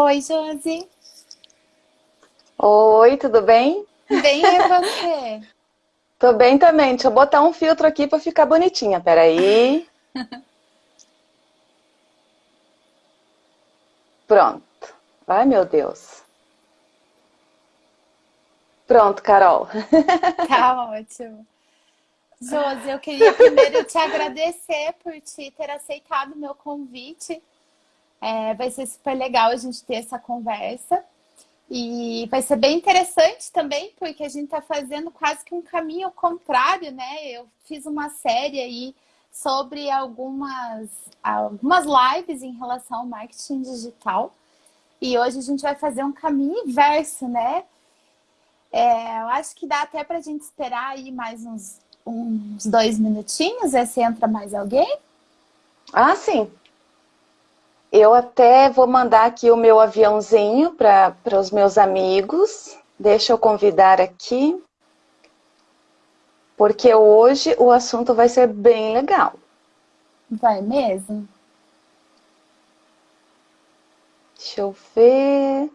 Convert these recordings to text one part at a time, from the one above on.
Oi, Josi. Oi, tudo bem? Bem, e você? Tô bem também. Deixa eu botar um filtro aqui para ficar bonitinha. Peraí. Pronto. Ai, meu Deus. Pronto, Carol. Tá ótimo. Josi, eu queria primeiro te agradecer por te ter aceitado o meu convite. É, vai ser super legal a gente ter essa conversa. E vai ser bem interessante também, porque a gente está fazendo quase que um caminho contrário, né? Eu fiz uma série aí sobre algumas, algumas lives em relação ao marketing digital. E hoje a gente vai fazer um caminho inverso, né? É, eu acho que dá até para a gente esperar aí mais uns, uns dois minutinhos, ver se entra mais alguém. Ah, sim. Eu até vou mandar aqui o meu aviãozinho para os meus amigos. Deixa eu convidar aqui. Porque hoje o assunto vai ser bem legal. Vai mesmo? Deixa eu ver.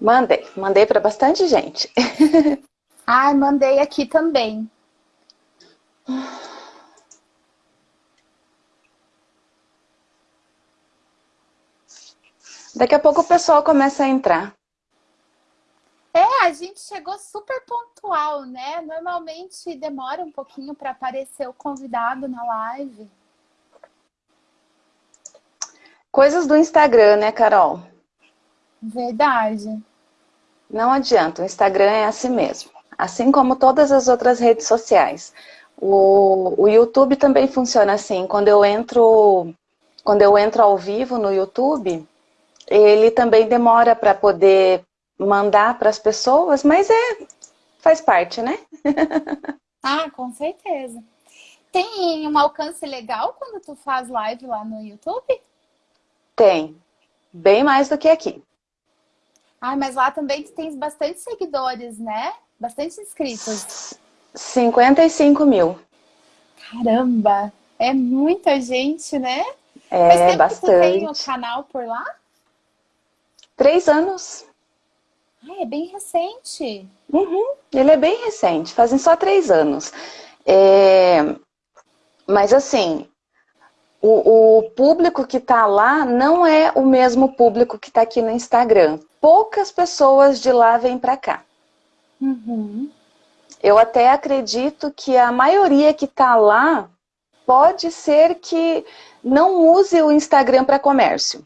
Mandei, mandei para bastante gente. Ai, mandei aqui também. Daqui a pouco o pessoal começa a entrar. É, a gente chegou super pontual, né? Normalmente demora um pouquinho para aparecer o convidado na live. Coisas do Instagram, né, Carol? Verdade. Não adianta, o Instagram é assim mesmo. Assim como todas as outras redes sociais. O, o YouTube também funciona assim. Quando eu entro, quando eu entro ao vivo no YouTube, ele também demora para poder mandar para as pessoas, mas é faz parte, né? ah, com certeza. Tem um alcance legal quando tu faz live lá no YouTube? Tem. Bem mais do que aqui. Ah, mas lá também tu tens bastante seguidores, né? Bastante inscritos. 55 mil. Caramba! É muita gente, né? É, Faz tempo bastante. que tu tem o canal por lá? Três anos. Ah, é bem recente. Uhum, ele é bem recente, fazem só três anos. É... Mas assim, o, o público que está lá não é o mesmo público que está aqui no Instagram. Poucas pessoas de lá vêm para cá. Uhum. Eu até acredito que a maioria que está lá pode ser que não use o Instagram para comércio.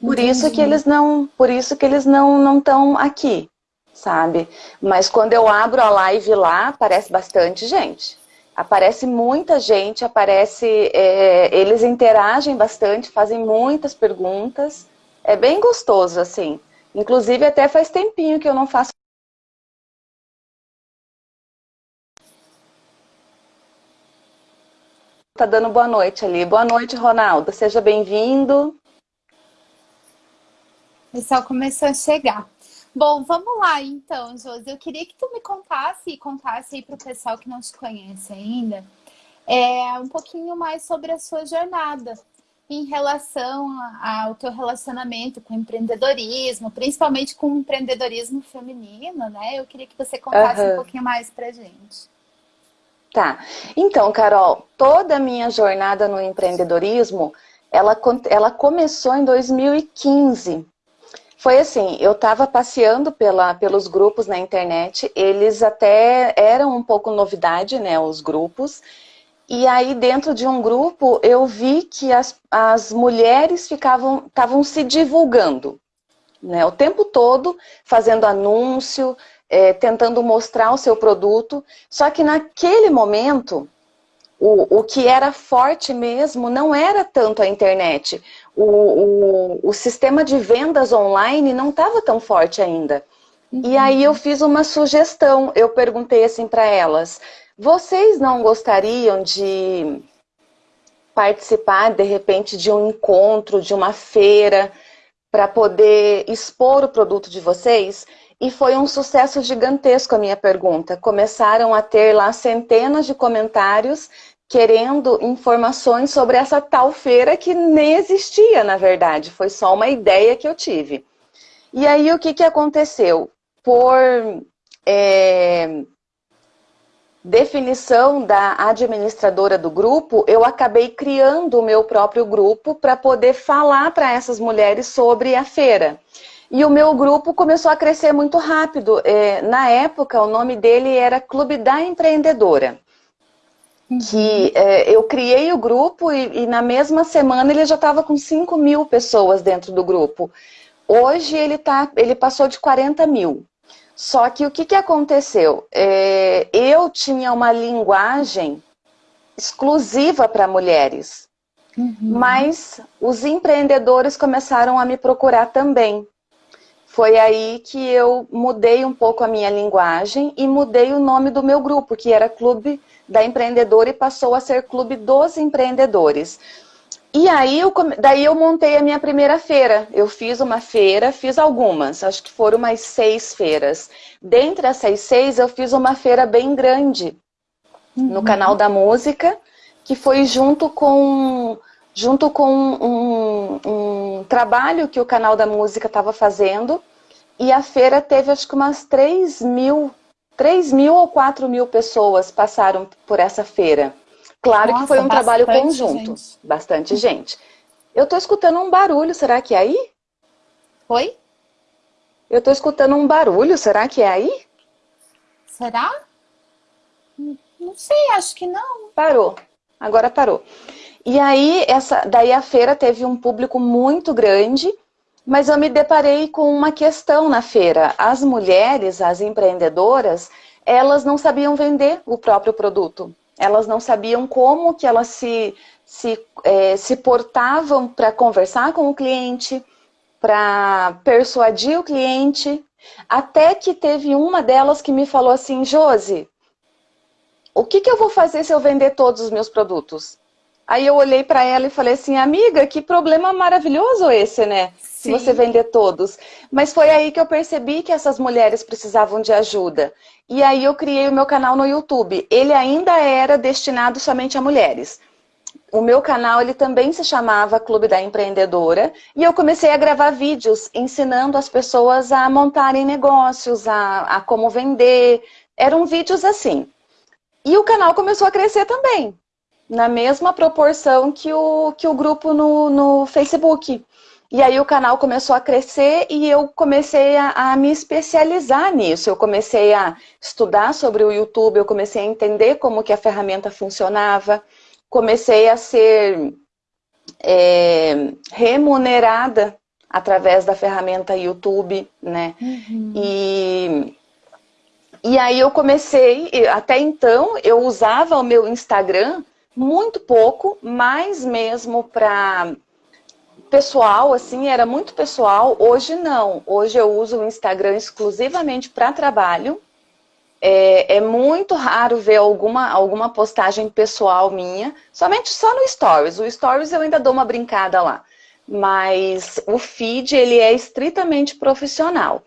Por Entendi. isso que eles não, por isso que eles não não estão aqui, sabe? Mas quando eu abro a live lá, aparece bastante gente. Aparece muita gente, aparece, é, eles interagem bastante, fazem muitas perguntas. É bem gostoso, assim. Inclusive, até faz tempinho que eu não faço Tá dando boa noite ali. Boa noite, Ronaldo. Seja bem-vindo. O pessoal começou a chegar. Bom, vamos lá então, Josi. Eu queria que tu me contasse e contasse aí para o pessoal que não te conhece ainda é, um pouquinho mais sobre a sua jornada em relação ao teu relacionamento com o empreendedorismo, principalmente com o empreendedorismo feminino, né? Eu queria que você contasse uhum. um pouquinho mais pra gente. Tá. Então, Carol, toda a minha jornada no empreendedorismo, ela, ela começou em 2015. Foi assim, eu estava passeando pela, pelos grupos na internet, eles até eram um pouco novidade, né, os grupos, e aí dentro de um grupo eu vi que as, as mulheres ficavam, estavam se divulgando, né, o tempo todo, fazendo anúncio, é, tentando mostrar o seu produto, só que naquele momento o, o que era forte mesmo não era tanto a internet. O, o, o sistema de vendas online não estava tão forte ainda. Uhum. E aí eu fiz uma sugestão, eu perguntei assim para elas, vocês não gostariam de participar, de repente, de um encontro, de uma feira, para poder expor o produto de vocês e foi um sucesso gigantesco a minha pergunta. Começaram a ter lá centenas de comentários querendo informações sobre essa tal feira que nem existia, na verdade. Foi só uma ideia que eu tive. E aí, o que, que aconteceu? Por é, definição da administradora do grupo, eu acabei criando o meu próprio grupo para poder falar para essas mulheres sobre a feira. E o meu grupo começou a crescer muito rápido. É, na época, o nome dele era Clube da Empreendedora. Que é, eu criei o grupo e, e, na mesma semana ele já estava com 5 mil pessoas dentro do grupo. Hoje ele, tá, ele passou de 40 mil. Só que o que, que aconteceu? É, eu tinha uma linguagem exclusiva para mulheres. Uhum. Mas os empreendedores começaram a me procurar também. Foi aí que eu mudei um pouco a minha linguagem e mudei o nome do meu grupo, que era Clube da Empreendedora e passou a ser Clube dos Empreendedores. E aí, eu, daí eu montei a minha primeira feira. Eu fiz uma feira, fiz algumas, acho que foram umas seis feiras. Dentre essas seis, eu fiz uma feira bem grande uhum. no canal da música, que foi junto com junto com um, um trabalho que o canal da música estava fazendo. E a feira teve acho que umas 3 mil, 3 mil ou 4 mil pessoas passaram por essa feira. Claro Nossa, que foi um trabalho conjunto. Gente. Bastante gente. Eu estou escutando um barulho, será que é aí? Oi? Eu estou escutando um barulho, será que é aí? Será? Não sei, acho que não. Parou. Agora parou. E aí, essa, daí a feira teve um público muito grande, mas eu me deparei com uma questão na feira. As mulheres, as empreendedoras, elas não sabiam vender o próprio produto. Elas não sabiam como que elas se, se, é, se portavam para conversar com o cliente, para persuadir o cliente, até que teve uma delas que me falou assim, Josi, o que, que eu vou fazer se eu vender todos os meus produtos? Aí eu olhei para ela e falei assim, amiga, que problema maravilhoso esse, né? Sim. Se você vender todos. Mas foi aí que eu percebi que essas mulheres precisavam de ajuda. E aí eu criei o meu canal no YouTube. Ele ainda era destinado somente a mulheres. O meu canal ele também se chamava Clube da Empreendedora e eu comecei a gravar vídeos ensinando as pessoas a montarem negócios, a, a como vender. Eram vídeos assim. E o canal começou a crescer também na mesma proporção que o, que o grupo no, no Facebook. E aí o canal começou a crescer e eu comecei a, a, me especializar nisso. Eu comecei a estudar sobre o YouTube, eu comecei a entender como que a ferramenta funcionava, comecei a ser é, remunerada através da ferramenta YouTube, né? Uhum. E, e aí eu comecei, até então eu usava o meu Instagram muito pouco, mais mesmo para pessoal, assim, era muito pessoal. Hoje não. Hoje eu uso o Instagram exclusivamente para trabalho. É, é, muito raro ver alguma, alguma postagem pessoal minha, somente só no Stories. O Stories eu ainda dou uma brincada lá. Mas o feed, ele é estritamente profissional.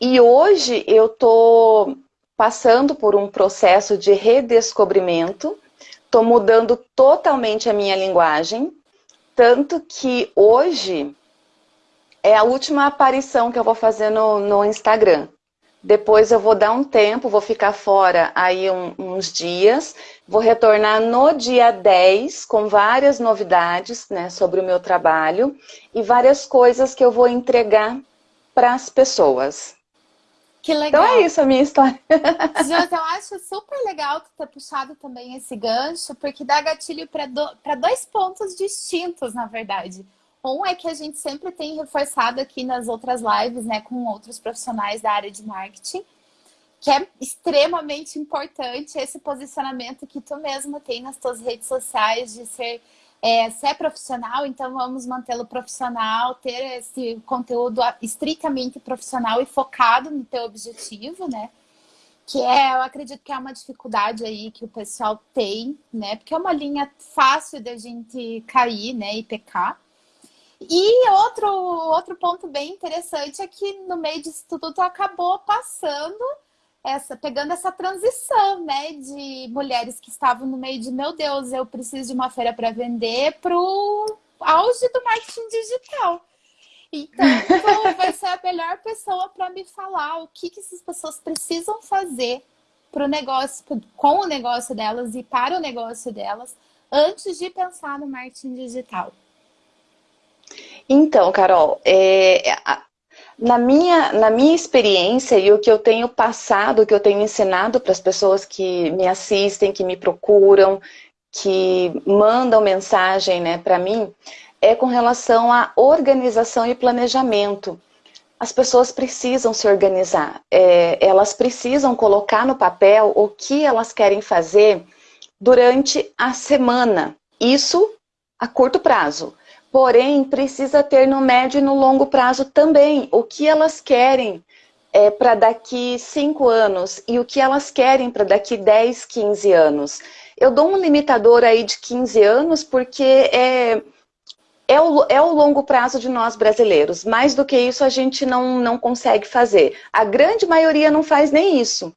E hoje eu tô passando por um processo de redescobrimento Estou mudando totalmente a minha linguagem, tanto que hoje é a última aparição que eu vou fazer no, no Instagram. Depois eu vou dar um tempo, vou ficar fora aí um, uns dias, vou retornar no dia 10 com várias novidades né, sobre o meu trabalho e várias coisas que eu vou entregar para as pessoas. Que legal. Então é isso a minha história. Jus, eu acho super legal tu ter puxado também esse gancho, porque dá gatilho para do, dois pontos distintos, na verdade. Um é que a gente sempre tem reforçado aqui nas outras lives, né, com outros profissionais da área de marketing, que é extremamente importante esse posicionamento que tu mesmo tem nas tuas redes sociais de ser é, se é profissional, então vamos mantê-lo profissional, ter esse conteúdo estritamente profissional e focado no teu objetivo, né? Que é, eu acredito que é uma dificuldade aí que o pessoal tem, né? Porque é uma linha fácil da gente cair, né? E pecar. E outro, outro ponto bem interessante é que no meio disso tudo acabou passando essa, pegando essa transição, né, de mulheres que estavam no meio de, meu Deus, eu preciso de uma feira para vender, para o auge do marketing digital. Então, vai ser a melhor pessoa para me falar o que, que essas pessoas precisam fazer para o negócio, com o negócio delas e para o negócio delas, antes de pensar no marketing digital. Então, Carol, é, na minha, na minha experiência e o que eu tenho passado, o que eu tenho ensinado para as pessoas que me assistem, que me procuram, que mandam mensagem né, para mim, é com relação à organização e planejamento. As pessoas precisam se organizar, é, elas precisam colocar no papel o que elas querem fazer durante a semana. Isso a curto prazo porém precisa ter no médio e no longo prazo também o que elas querem é, para daqui 5 anos e o que elas querem para daqui 10, 15 anos. Eu dou um limitador aí de 15 anos porque é, é, o, é o longo prazo de nós brasileiros. Mais do que isso a gente não, não consegue fazer. A grande maioria não faz nem isso.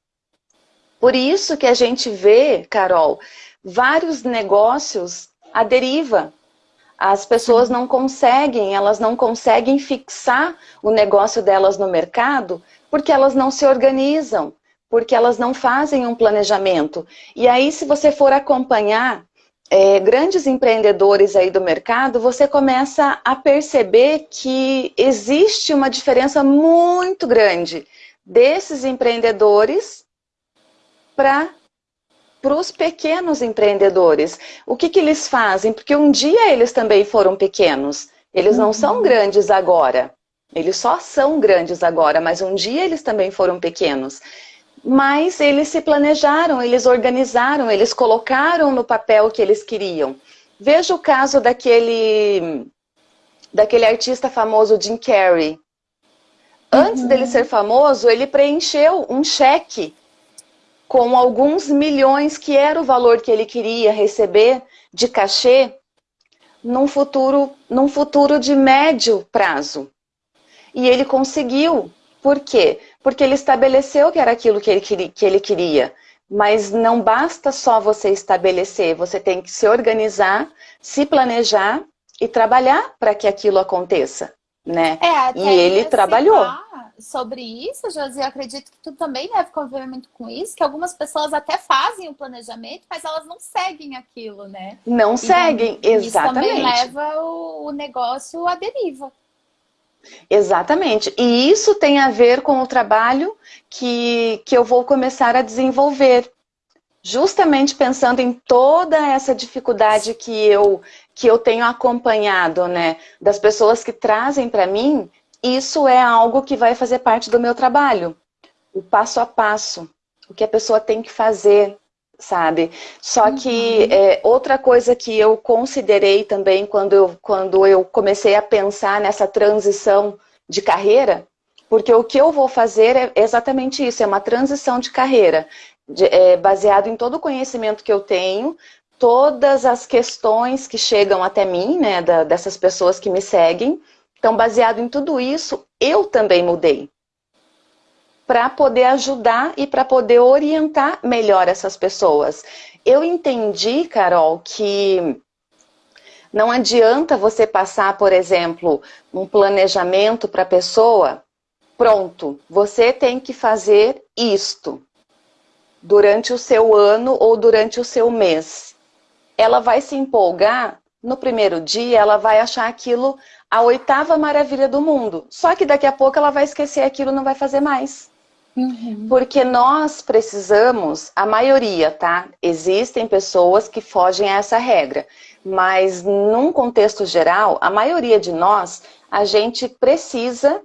Por isso que a gente vê, Carol, vários negócios à deriva. As pessoas não conseguem, elas não conseguem fixar o negócio delas no mercado porque elas não se organizam, porque elas não fazem um planejamento. E aí, se você for acompanhar é, grandes empreendedores aí do mercado, você começa a perceber que existe uma diferença muito grande desses empreendedores para para os pequenos empreendedores. O que, que eles fazem? Porque um dia eles também foram pequenos. Eles não são uhum. grandes agora. Eles só são grandes agora, mas um dia eles também foram pequenos. Mas eles se planejaram, eles organizaram, eles colocaram no papel o que eles queriam. Veja o caso daquele, daquele artista famoso Jim Carrey. Antes uhum. dele ser famoso, ele preencheu um cheque com alguns milhões, que era o valor que ele queria receber de cachê, num futuro, num futuro de médio prazo. E ele conseguiu. Por quê? Porque ele estabeleceu que era aquilo que ele, queria, que ele queria. Mas não basta só você estabelecer, você tem que se organizar, se planejar e trabalhar para que aquilo aconteça. Né? É, e ele trabalhou sobre isso, Josi, eu acredito que tu também deve conviver muito com isso, que algumas pessoas até fazem o planejamento, mas elas não seguem aquilo, né? Não e seguem, exatamente. Isso também leva o, o negócio à deriva. Exatamente. E isso tem a ver com o trabalho que, que eu vou começar a desenvolver. Justamente pensando em toda essa dificuldade que eu, que eu tenho acompanhado, né? Das pessoas que trazem para mim isso é algo que vai fazer parte do meu trabalho. O passo a passo, o que a pessoa tem que fazer, sabe? Só que uhum. é, outra coisa que eu considerei também quando eu, quando eu comecei a pensar nessa transição de carreira, porque o que eu vou fazer é exatamente isso, é uma transição de carreira, de, é, baseado em todo o conhecimento que eu tenho, todas as questões que chegam até mim, né, da, dessas pessoas que me seguem, então, baseado em tudo isso, eu também mudei. Para poder ajudar e para poder orientar melhor essas pessoas. Eu entendi, Carol, que não adianta você passar, por exemplo, um planejamento para a pessoa, pronto, você tem que fazer isto durante o seu ano ou durante o seu mês. Ela vai se empolgar, no primeiro dia ela vai achar aquilo a oitava maravilha do mundo. Só que daqui a pouco ela vai esquecer aquilo e não vai fazer mais. Uhum. Porque nós precisamos, a maioria, tá? Existem pessoas que fogem a essa regra. Mas num contexto geral, a maioria de nós, a gente precisa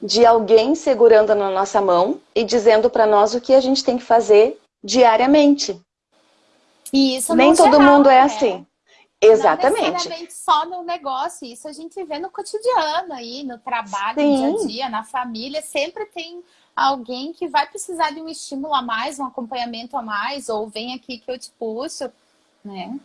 de alguém segurando na nossa mão e dizendo para nós o que a gente tem que fazer diariamente. E isso Nem todo geral, mundo é né? assim. Exatamente. Não necessariamente só no negócio, isso a gente vê no cotidiano aí, no trabalho, Sim. no dia a dia, na família, sempre tem alguém que vai precisar de um estímulo a mais, um acompanhamento a mais, ou vem aqui que eu te puxo, né?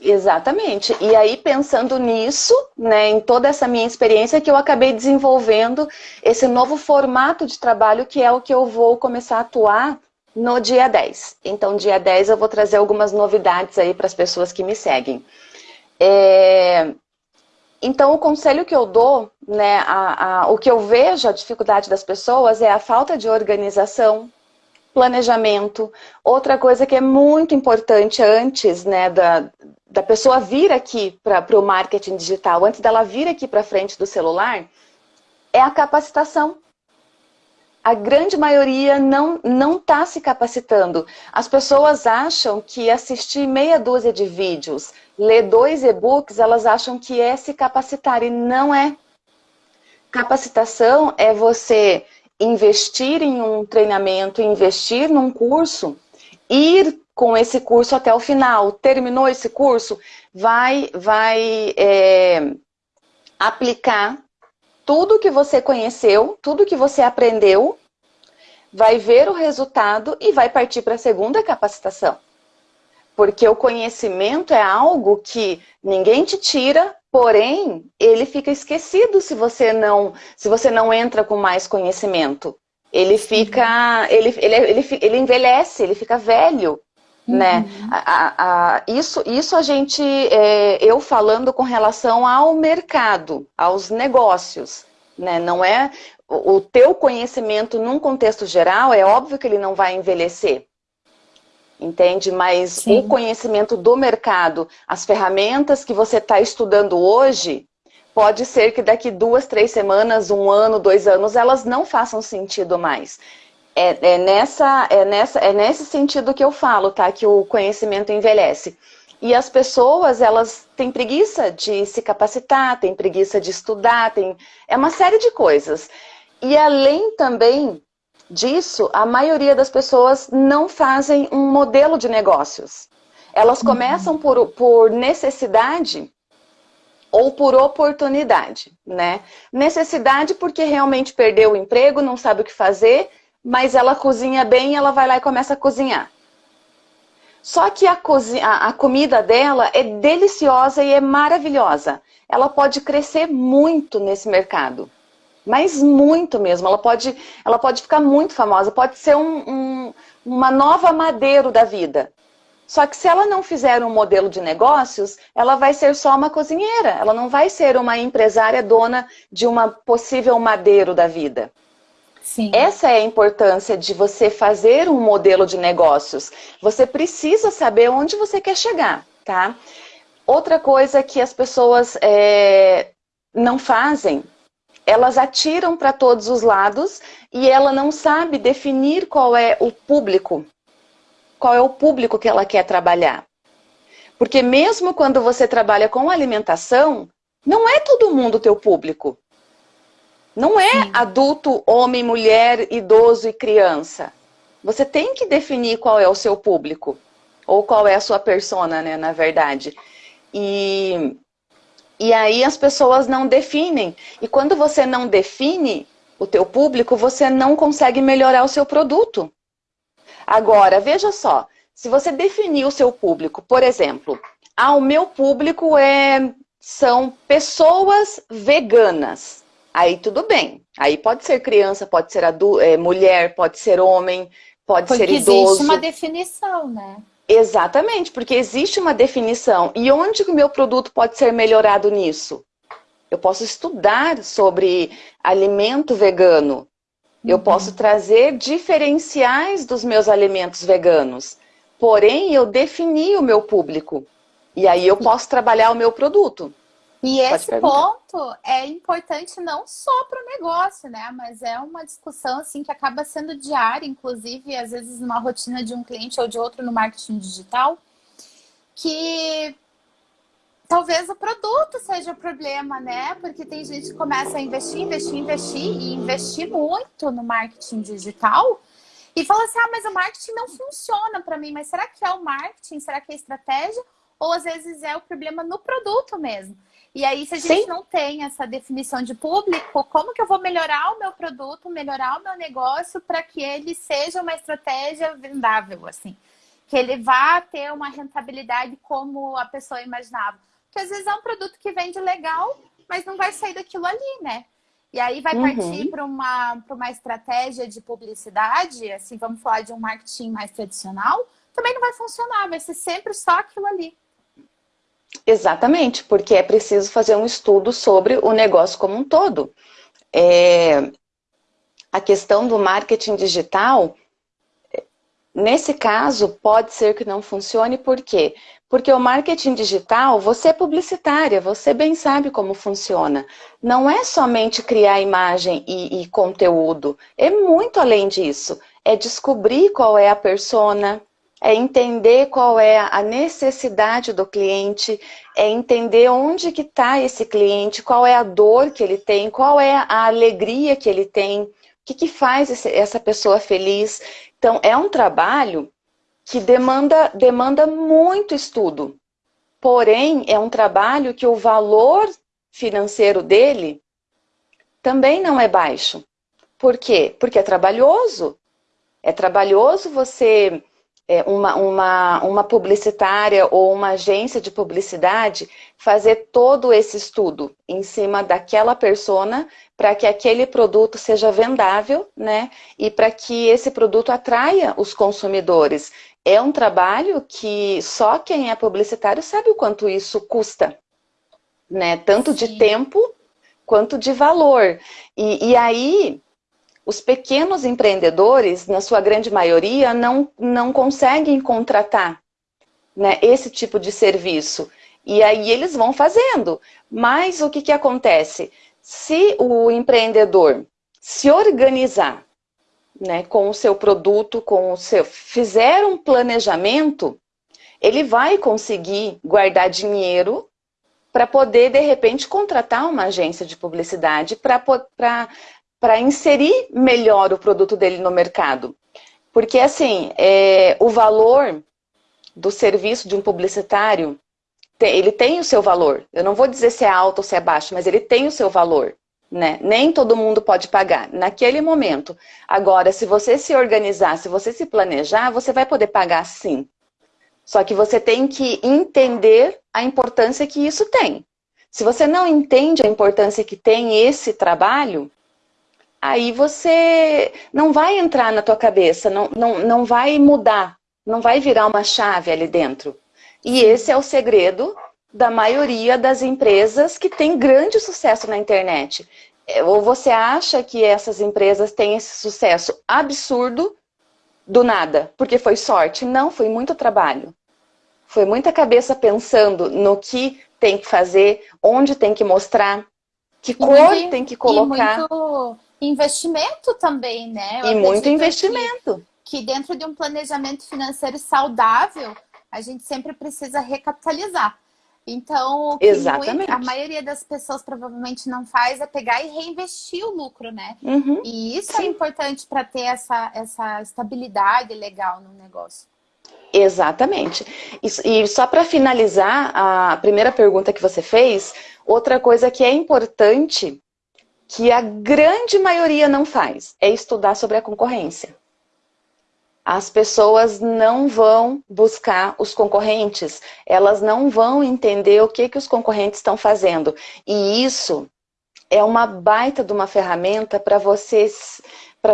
Exatamente. E aí, pensando nisso, né, em toda essa minha experiência, que eu acabei desenvolvendo esse novo formato de trabalho, que é o que eu vou começar a atuar no dia 10. Então, dia 10 eu vou trazer algumas novidades aí para as pessoas que me seguem. É... Então, o conselho que eu dou, né, a, a, o que eu vejo, a dificuldade das pessoas é a falta de organização, planejamento. Outra coisa que é muito importante antes né, da, da pessoa vir aqui para o marketing digital, antes dela vir aqui para frente do celular, é a capacitação. A grande maioria não não está se capacitando. As pessoas acham que assistir meia dúzia de vídeos, ler dois e-books, elas acham que é se capacitar e não é. Capacitação é você investir em um treinamento, investir num curso, ir com esse curso até o final. Terminou esse curso, vai, vai é, aplicar tudo que você conheceu, tudo que você aprendeu, vai ver o resultado e vai partir para a segunda capacitação. Porque o conhecimento é algo que ninguém te tira, porém, ele fica esquecido se você não, se você não entra com mais conhecimento. Ele fica, ele, ele, ele, ele envelhece, ele fica velho. Né? Uhum. Né? A, a, isso, isso a gente, é, eu falando com relação ao mercado, aos negócios, né? Não é o, o teu conhecimento num contexto geral, é óbvio que ele não vai envelhecer, entende? Mas Sim. o conhecimento do mercado, as ferramentas que você está estudando hoje, pode ser que daqui duas, três semanas, um ano, dois anos, elas não façam sentido mais. É, é, nessa, é, nessa, é nesse sentido que eu falo, tá? Que o conhecimento envelhece. E as pessoas, elas têm preguiça de se capacitar, têm preguiça de estudar, tem... é uma série de coisas. E além também disso, a maioria das pessoas não fazem um modelo de negócios. Elas uhum. começam por, por necessidade ou por oportunidade, né? Necessidade porque realmente perdeu o emprego, não sabe o que fazer mas ela cozinha bem, ela vai lá e começa a cozinhar. Só que a, cozinha, a, comida dela é deliciosa e é maravilhosa. Ela pode crescer muito nesse mercado. Mas muito mesmo. Ela pode, ela pode ficar muito famosa. Pode ser um, um, uma nova madeiro da vida. Só que se ela não fizer um modelo de negócios, ela vai ser só uma cozinheira. Ela não vai ser uma empresária dona de uma possível madeiro da vida. Sim. Essa é a importância de você fazer um modelo de negócios. Você precisa saber onde você quer chegar, tá? Outra coisa que as pessoas é, não fazem, elas atiram para todos os lados e ela não sabe definir qual é o público, qual é o público que ela quer trabalhar. Porque mesmo quando você trabalha com alimentação, não é todo mundo teu público. Não é Sim. adulto, homem, mulher, idoso e criança. Você tem que definir qual é o seu público. Ou qual é a sua persona, né, na verdade. E, e aí as pessoas não definem. E quando você não define o teu público, você não consegue melhorar o seu produto. Agora, veja só. Se você definir o seu público, por exemplo, ah, o meu público é, são pessoas veganas. Aí tudo bem. Aí pode ser criança, pode ser adulto, é, mulher, pode ser homem, pode porque ser idoso. existe uma definição, né? Exatamente, porque existe uma definição. E onde que o meu produto pode ser melhorado nisso? Eu posso estudar sobre alimento vegano. Eu uhum. posso trazer diferenciais dos meus alimentos veganos. Porém, eu defini o meu público. E aí eu posso trabalhar o meu produto. E esse ponto é importante não só para o negócio, né? Mas é uma discussão assim que acaba sendo diária, inclusive às vezes numa rotina de um cliente ou de outro no marketing digital, que talvez o produto seja o problema, né? Porque tem gente que começa a investir, investir, investir e investir muito no marketing digital e fala assim: "Ah, mas o marketing não funciona para mim". Mas será que é o marketing? Será que é a estratégia? Ou às vezes é o problema no produto mesmo. E aí, se a gente Sim. não tem essa definição de público, como que eu vou melhorar o meu produto, melhorar o meu negócio para que ele seja uma estratégia vendável, assim? que ele vá ter uma rentabilidade como a pessoa imaginava. Porque às vezes é um produto que vende legal, mas não vai sair daquilo ali, né? E aí vai partir uhum. para uma, uma estratégia de publicidade, assim, vamos falar de um marketing mais tradicional, também não vai funcionar, vai ser sempre só aquilo ali. Exatamente, porque é preciso fazer um estudo sobre o negócio como um todo. É, a questão do marketing digital, nesse caso, pode ser que não funcione, por quê? Porque o marketing digital, você é publicitária, você bem sabe como funciona. Não é somente criar imagem e, e conteúdo, é muito além disso. É descobrir qual é a persona, é entender qual é a necessidade do cliente, é entender onde que está esse cliente, qual é a dor que ele tem, qual é a alegria que ele tem, o que, que faz esse, essa pessoa feliz. Então, é um trabalho que demanda, demanda muito estudo. Porém, é um trabalho que o valor financeiro dele também não é baixo. Por quê? Porque é trabalhoso. É trabalhoso você uma, uma, uma publicitária ou uma agência de publicidade fazer todo esse estudo em cima daquela persona para que aquele produto seja vendável, né? E para que esse produto atraia os consumidores. É um trabalho que só quem é publicitário sabe o quanto isso custa, né? Tanto Sim. de tempo quanto de valor. E, e aí, os pequenos empreendedores, na sua grande maioria, não, não conseguem contratar né, esse tipo de serviço. E aí eles vão fazendo. Mas o que, que acontece? Se o empreendedor se organizar né, com o seu produto, com o seu, fizer um planejamento, ele vai conseguir guardar dinheiro para poder, de repente, contratar uma agência de publicidade para para inserir melhor o produto dele no mercado. Porque, assim, é, o valor do serviço de um publicitário, ele tem o seu valor. Eu não vou dizer se é alto ou se é baixo, mas ele tem o seu valor. Né? Nem todo mundo pode pagar naquele momento. Agora, se você se organizar, se você se planejar, você vai poder pagar sim. Só que você tem que entender a importância que isso tem. Se você não entende a importância que tem esse trabalho, aí você não vai entrar na tua cabeça, não, não, não vai mudar, não vai virar uma chave ali dentro. E esse é o segredo da maioria das empresas que tem grande sucesso na internet. É, ou você acha que essas empresas têm esse sucesso absurdo do nada, porque foi sorte? Não, foi muito trabalho. Foi muita cabeça pensando no que tem que fazer, onde tem que mostrar, que cor tem que colocar. E muito investimento também, né? Eu e muito investimento. Que, que dentro de um planejamento financeiro saudável, a gente sempre precisa recapitalizar. Então, Exatamente. a maioria das pessoas provavelmente não faz é pegar e reinvestir o lucro, né? Uhum. E isso é Sim. é importante para ter essa, essa estabilidade legal no negócio. Exatamente. E só para finalizar a primeira pergunta que você fez, outra coisa que é importante que a grande maioria não faz, é estudar sobre a concorrência. As pessoas não vão buscar os concorrentes, elas não vão entender o que, que os concorrentes estão fazendo. E isso é uma baita de uma ferramenta para você,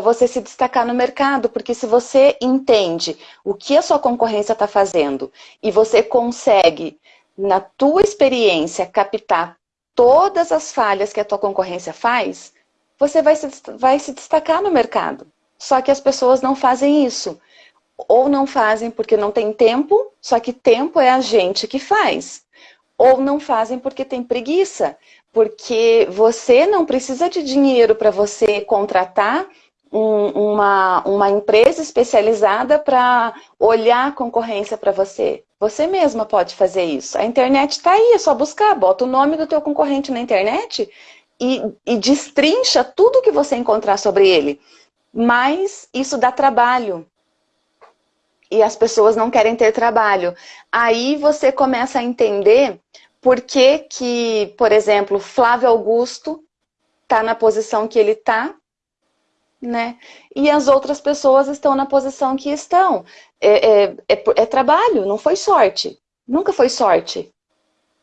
você se destacar no mercado, porque se você entende o que a sua concorrência está fazendo e você consegue, na tua experiência, captar todas as falhas que a tua concorrência faz, você vai se, vai se destacar no mercado. Só que as pessoas não fazem isso. Ou não fazem porque não tem tempo, só que tempo é a gente que faz. Ou não fazem porque tem preguiça. Porque você não precisa de dinheiro para você contratar um, uma, uma empresa especializada para olhar a concorrência para você. Você mesma pode fazer isso. A internet está aí, é só buscar. Bota o nome do teu concorrente na internet e, e destrincha tudo que você encontrar sobre ele. Mas isso dá trabalho. E as pessoas não querem ter trabalho. Aí você começa a entender por que que, por exemplo, Flávio Augusto está na posição que ele está né? E as outras pessoas estão na posição que estão. É, é, é, é trabalho, não foi sorte. Nunca foi sorte.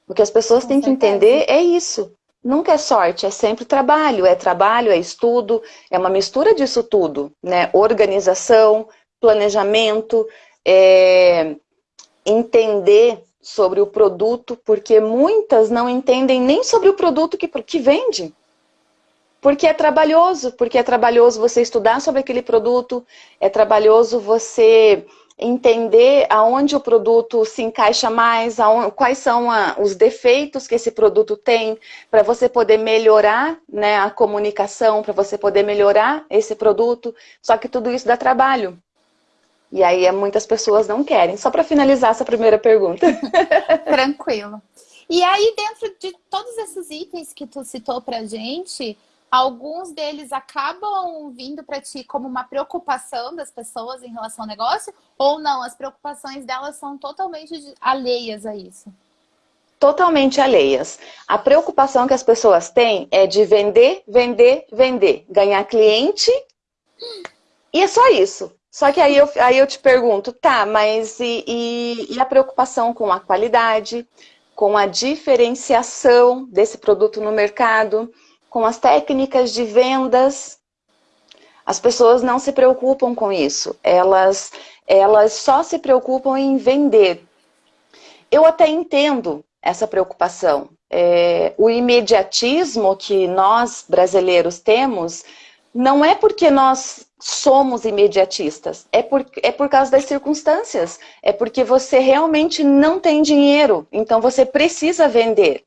O que as pessoas Com têm certeza. que entender é isso. Nunca é sorte, é sempre trabalho. É trabalho, é estudo, é uma mistura disso tudo, né? Organização, planejamento, é... entender sobre o produto, porque muitas não entendem nem sobre o produto que, que vende. Porque é trabalhoso, porque é trabalhoso você estudar sobre aquele produto, é trabalhoso você entender aonde o produto se encaixa mais, aonde, quais são a, os defeitos que esse produto tem, para você poder melhorar né, a comunicação, para você poder melhorar esse produto. Só que tudo isso dá trabalho. E aí é, muitas pessoas não querem. Só para finalizar essa primeira pergunta. Tranquilo. E aí, dentro de todos esses itens que tu citou pra gente, alguns deles acabam vindo para ti como uma preocupação das pessoas em relação ao negócio? Ou não? As preocupações delas são totalmente alheias a isso? Totalmente alheias. A preocupação que as pessoas têm é de vender, vender, vender. Ganhar cliente. E é só isso. Só que aí eu, aí eu te pergunto, tá, mas e, e, e a preocupação com a qualidade, com a diferenciação desse produto no mercado, com as técnicas de vendas? As pessoas não se preocupam com isso, elas, elas só se preocupam em vender. Eu até entendo essa preocupação. É, o imediatismo que nós brasileiros temos não é porque nós somos imediatistas, é por, é por causa das circunstâncias, é porque você realmente não tem dinheiro, então você precisa vender.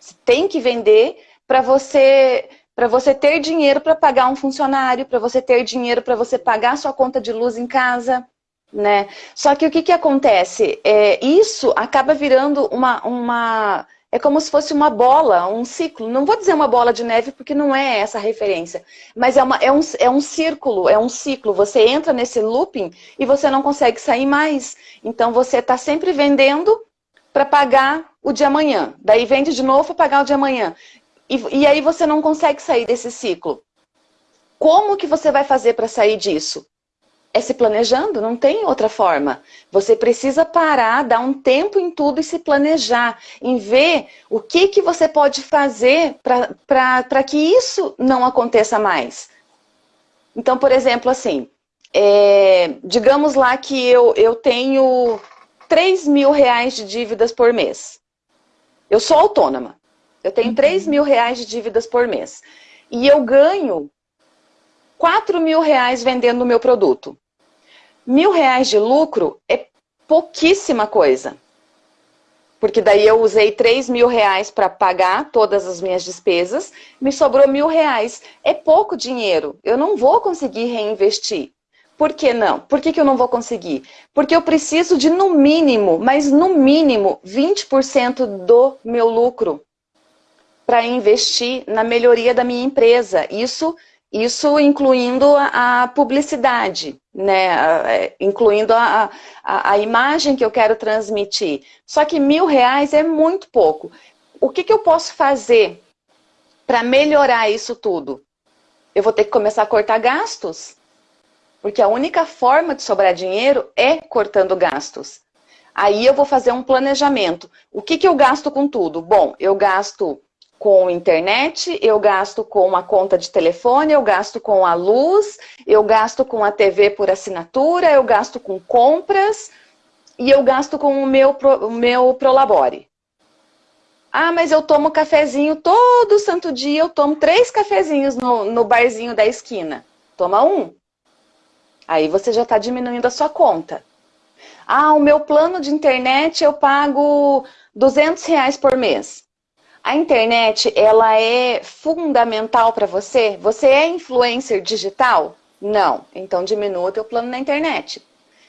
Você tem que vender para você para você ter dinheiro para pagar um funcionário, para você ter dinheiro para você pagar sua conta de luz em casa, né? Só que o que, que acontece? É, isso acaba virando uma, uma é como se fosse uma bola, um ciclo. Não vou dizer uma bola de neve porque não é essa a referência. Mas é, uma, é, um, é um círculo, é um ciclo. Você entra nesse looping e você não consegue sair mais. Então você está sempre vendendo para pagar o de amanhã. Daí vende de novo para pagar o de amanhã. E, e aí você não consegue sair desse ciclo. Como que você vai fazer para sair disso? é se planejando, não tem outra forma. Você precisa parar, dar um tempo em tudo e se planejar, em ver o que, que você pode fazer para que isso não aconteça mais. Então, por exemplo, assim, é, digamos lá que eu, eu tenho 3 mil reais de dívidas por mês. Eu sou autônoma. Eu tenho uhum. 3 mil reais de dívidas por mês. E eu ganho 4 mil reais vendendo o meu produto. Mil reais de lucro é pouquíssima coisa. Porque daí eu usei 3 mil reais para pagar todas as minhas despesas, me sobrou mil reais. É pouco dinheiro, eu não vou conseguir reinvestir. Por que não? Por que, que eu não vou conseguir? Porque eu preciso de no mínimo, mas no mínimo, 20% do meu lucro para investir na melhoria da minha empresa. Isso isso incluindo a, publicidade, né? É, incluindo a, a, a, imagem que eu quero transmitir. Só que mil reais é muito pouco. O que, que eu posso fazer para melhorar isso tudo? Eu vou ter que começar a cortar gastos. Porque a única forma de sobrar dinheiro é cortando gastos. Aí eu vou fazer um planejamento. O que, que eu gasto com tudo? Bom, eu gasto com internet, eu gasto com uma conta de telefone, eu gasto com a luz, eu gasto com a TV por assinatura, eu gasto com compras e eu gasto com o meu, o meu Prolabore. Ah, mas eu tomo cafezinho todo santo dia, eu tomo três cafezinhos no, no barzinho da esquina. Toma um. Aí você já está diminuindo a sua conta. Ah, o meu plano de internet eu pago 200 reais por mês. A internet, ela é fundamental para você? Você é influencer digital? Não. Então diminua o teu plano na internet.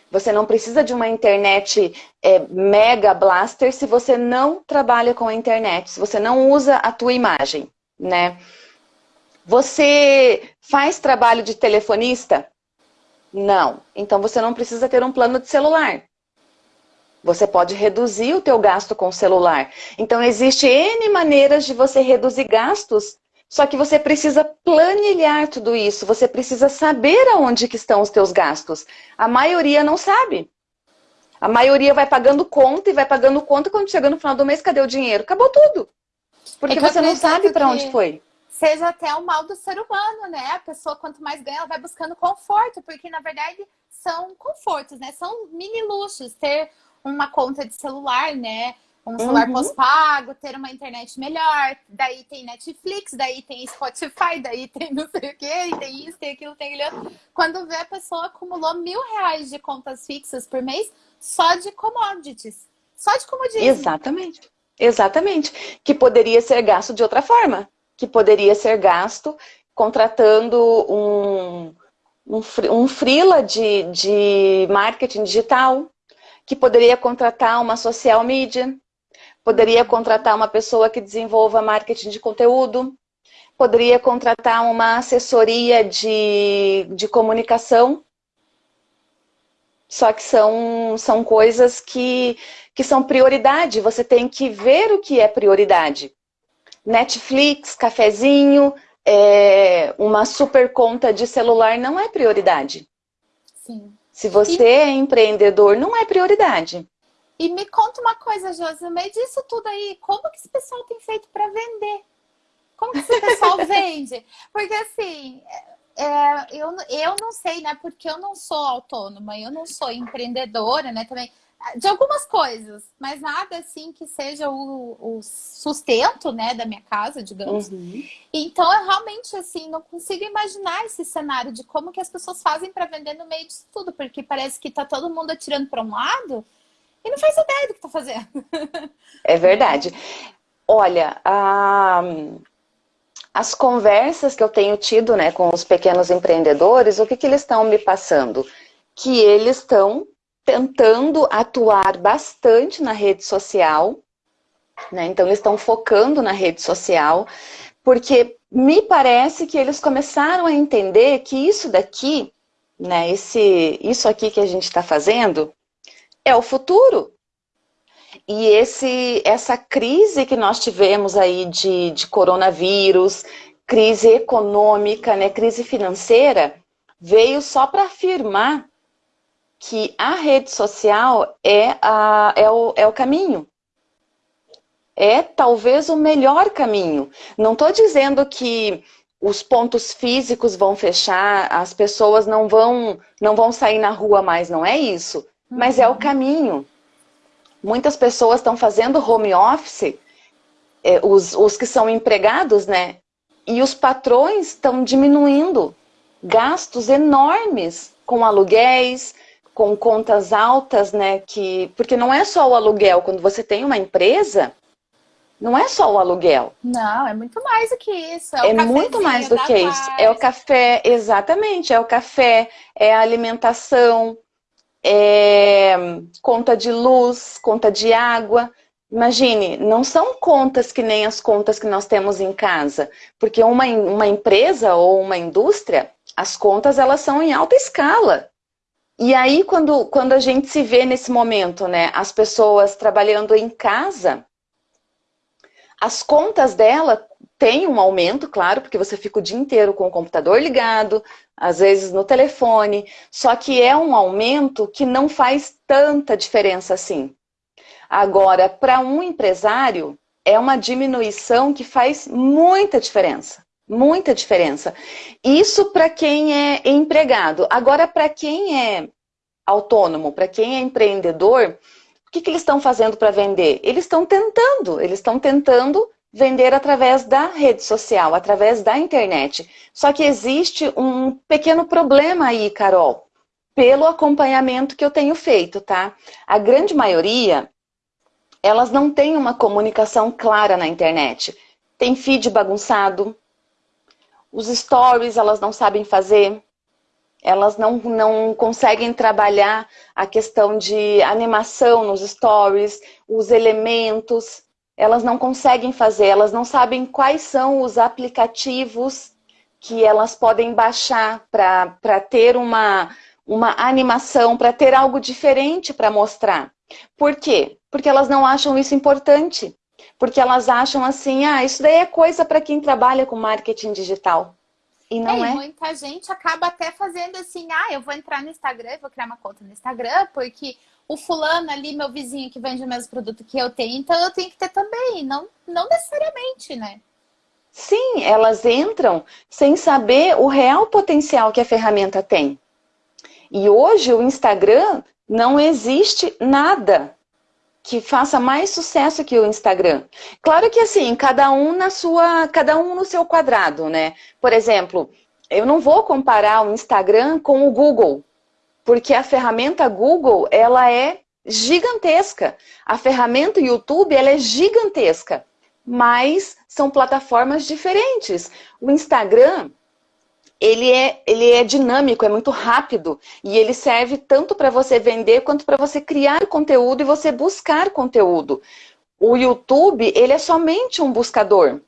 Você não precisa de uma internet é, mega blaster se você não trabalha com a internet, se você não usa a tua imagem, né? Você faz trabalho de telefonista? Não. Então você não precisa ter um plano de celular. Você pode reduzir o teu gasto com o celular. Então, existe N maneiras de você reduzir gastos Só que você precisa planilhar tudo isso, você precisa saber aonde que estão os teus gastos. A maioria não sabe. A maioria vai pagando conta e vai pagando conta quando chega no final do mês, cadê o dinheiro? Acabou tudo. Porque é você não sabe para onde foi. Seja até o mal do ser humano, né? A pessoa, quanto mais ganha, ela vai buscando conforto, porque na verdade são confortos, né? São mini luxos. Ter uma conta de celular, né? um celular uhum. pós-pago, ter uma internet melhor, daí tem Netflix, daí tem Spotify, daí tem não sei o que, tem isso, tem aquilo, tem aquilo. Quando vê a pessoa acumulou mil reais de contas fixas por mês só de commodities. Só de commodities. Exatamente. Exatamente. Que poderia ser gasto de outra forma. Que poderia ser gasto contratando um, um, um freela de, de marketing digital, que poderia contratar uma social media, Poderia contratar uma pessoa que desenvolva marketing de conteúdo. Poderia contratar uma assessoria de, de comunicação. Só que são, são coisas que, que são prioridade. Você tem que ver o que é prioridade. Netflix, cafezinho, é, uma super conta de celular não é prioridade. Sim. Se você e... é empreendedor, não é prioridade. E me conta uma coisa, Josi, no meio disso tudo aí, como que esse pessoal tem feito para vender? Como que esse pessoal vende? Porque assim, é, eu, eu não sei, né? Porque eu não sou autônoma, eu não sou empreendedora, né? Também de algumas coisas, mas nada assim que seja o, o sustento, né, da minha casa, digamos. Uhum. Então, eu realmente assim não consigo imaginar esse cenário de como que as pessoas fazem para vender no meio disso tudo, porque parece que tá todo mundo atirando para um lado e não faz ideia do que está fazendo. É verdade. Olha, a, as conversas que eu tenho tido né, com os pequenos empreendedores, o que, que eles estão me passando? Que eles estão tentando atuar bastante na rede social, né? então eles estão focando na rede social, porque me parece que eles começaram a entender que isso daqui, né, esse, isso aqui que a gente está fazendo, é o futuro. E esse, essa crise que nós tivemos aí de, de coronavírus, crise econômica, né, crise financeira, veio só para afirmar que a rede social é, a, é, o, é o caminho. É talvez o melhor caminho. Não estou dizendo que os pontos físicos vão fechar, as pessoas não vão, não vão sair na rua mais, não é isso mas é o caminho. Muitas pessoas estão fazendo home office, é, os, os que são empregados, né? E os patrões estão diminuindo gastos enormes com aluguéis, com contas altas, né? Que, porque não é só o aluguel, quando você tem uma empresa, não é só o aluguel. Não, é muito mais do que isso. É, é muito mais do que isso. É o café, exatamente, é o café, é a alimentação, é, conta de luz, conta de água. Imagine, não são contas que nem as contas que nós temos em casa, porque uma, uma empresa ou uma indústria, as contas elas são em alta escala. E aí, quando, quando a gente se vê nesse momento, né, as pessoas trabalhando em casa, as contas dela tem um aumento, claro, porque você fica o dia inteiro com o computador ligado, às vezes no telefone, só que é um aumento que não faz tanta diferença assim. Agora, para um empresário, é uma diminuição que faz muita diferença. Muita diferença. Isso para quem é empregado. Agora, para quem é autônomo, para quem é empreendedor, o que, que eles estão fazendo para vender? Eles estão tentando, eles estão tentando vender através da rede social, através da internet. Só que existe um pequeno problema aí, Carol, pelo acompanhamento que eu tenho feito, tá? A grande maioria, elas não têm uma comunicação clara na internet. Tem feed bagunçado, os stories elas não sabem fazer, elas não, não conseguem trabalhar a questão de animação nos stories, os elementos, elas não conseguem fazer, elas não sabem quais são os aplicativos que elas podem baixar para ter uma, uma animação, para ter algo diferente para mostrar. Por quê? Porque elas não acham isso importante. Porque elas acham assim, ah, isso daí é coisa para quem trabalha com marketing digital. E não é. é. Muita gente acaba até fazendo assim, ah, eu vou entrar no Instagram, vou criar uma conta no Instagram, porque o fulano ali, meu vizinho que vende o mesmo produto que eu tenho, então eu tenho que ter também. Não, não necessariamente, né? Sim, elas entram sem saber o real potencial que a ferramenta tem. E hoje o Instagram não existe nada que faça mais sucesso que o Instagram. Claro que assim, cada um na sua, cada um no seu quadrado, né? Por exemplo, eu não vou comparar o Instagram com o Google, porque a ferramenta Google, ela é gigantesca. A ferramenta YouTube, ela é gigantesca, mas são plataformas diferentes. O Instagram, ele é, ele é dinâmico, é muito rápido e ele serve tanto para você vender quanto para você criar conteúdo e você buscar conteúdo. O YouTube, ele é somente um buscador.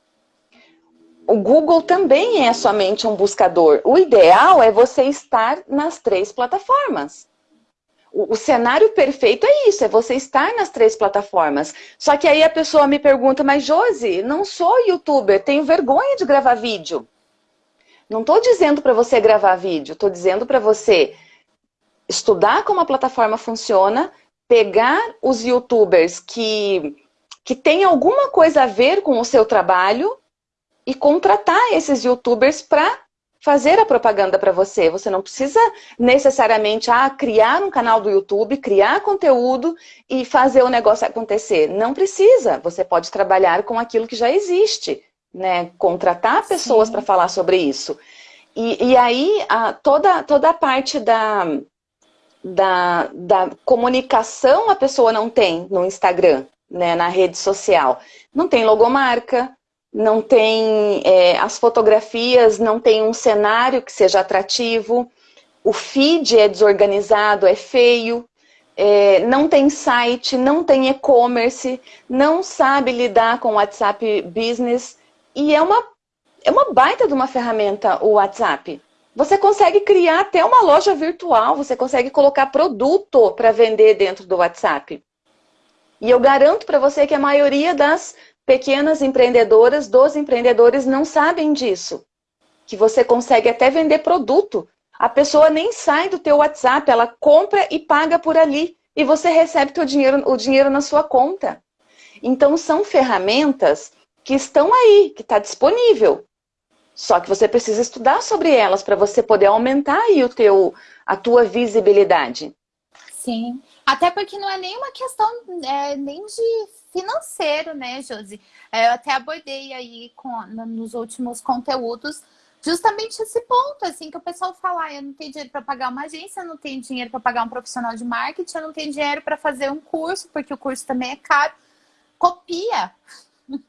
O Google também é somente um buscador. O ideal é você estar nas três plataformas. O, o cenário perfeito é isso, é você estar nas três plataformas. Só que aí a pessoa me pergunta, mas Josi, não sou youtuber, tenho vergonha de gravar vídeo. Não estou dizendo para você gravar vídeo, estou dizendo para você estudar como a plataforma funciona, pegar os youtubers que, que têm alguma coisa a ver com o seu trabalho e contratar esses youtubers para fazer a propaganda para você. Você não precisa necessariamente ah, criar um canal do YouTube, criar conteúdo e fazer o negócio acontecer. Não precisa. Você pode trabalhar com aquilo que já existe né? Contratar pessoas para falar sobre isso. E, e aí, a, toda, toda a parte da, da, da comunicação a pessoa não tem no Instagram, né? Na rede social. Não tem logomarca, não tem é, as fotografias, não tem um cenário que seja atrativo, o feed é desorganizado, é feio, é, não tem site, não tem e-commerce, não sabe lidar com o WhatsApp Business, e é uma, é uma baita de uma ferramenta o WhatsApp. Você consegue criar até uma loja virtual, você consegue colocar produto para vender dentro do WhatsApp. E eu garanto para você que a maioria das pequenas empreendedoras, dos empreendedores, não sabem disso. Que você consegue até vender produto. A pessoa nem sai do teu WhatsApp, ela compra e paga por ali. E você recebe teu dinheiro, o dinheiro na sua conta. Então, são ferramentas que estão aí, que está disponível. Só que você precisa estudar sobre elas para você poder aumentar aí o teu, a tua visibilidade. Sim, até porque não é nenhuma questão é, nem de financeiro, né, Josi? É, eu até abordei aí com, nos últimos conteúdos justamente esse ponto, assim, que o pessoal fala, ah, eu não tenho dinheiro para pagar uma agência, eu não tenho dinheiro para pagar um profissional de marketing, eu não tenho dinheiro para fazer um curso, porque o curso também é caro. Copia!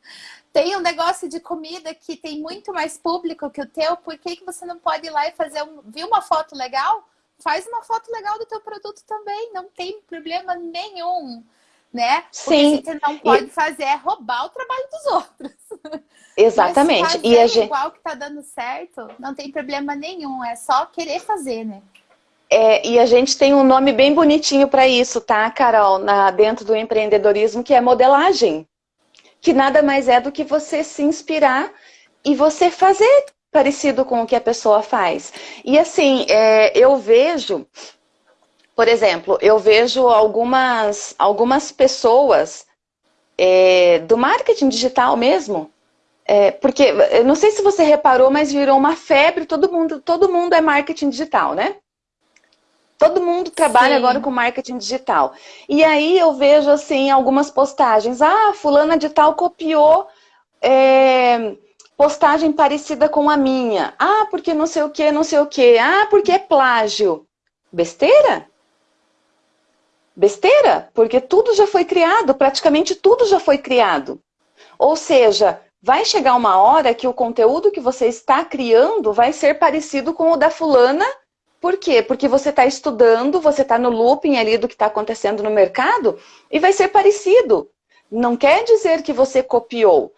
tem um negócio de comida que tem muito mais público que o teu, por que, que você não pode ir lá e fazer um. Viu uma foto legal? Faz uma foto legal do teu produto também, não tem problema nenhum. Né? Sim. O que você não pode e... fazer é roubar o trabalho dos outros. Exatamente. e a gente... igual que tá dando certo, não tem problema nenhum, é só querer fazer, né? É, e a gente tem um nome bem bonitinho para isso, tá, Carol? Na, dentro do empreendedorismo, que é modelagem que nada mais é do que você se inspirar e você fazer parecido com o que a pessoa faz. E assim, é, eu vejo, por exemplo, eu vejo algumas, algumas pessoas é, do marketing digital mesmo, é, porque, eu não sei se você reparou, mas virou uma febre, todo mundo, todo mundo é marketing digital, né? Todo mundo trabalha Sim. agora com marketing digital. E aí eu vejo assim algumas postagens. Ah, fulana de tal copiou é, postagem parecida com a minha. Ah, porque não sei o que, não sei o que. Ah, porque é plágio. Besteira? Besteira? Porque tudo já foi criado, praticamente tudo já foi criado. Ou seja, vai chegar uma hora que o conteúdo que você está criando vai ser parecido com o da fulana por quê? Porque você está estudando, você está no looping ali do que está acontecendo no mercado e vai ser parecido. Não quer dizer que você copiou,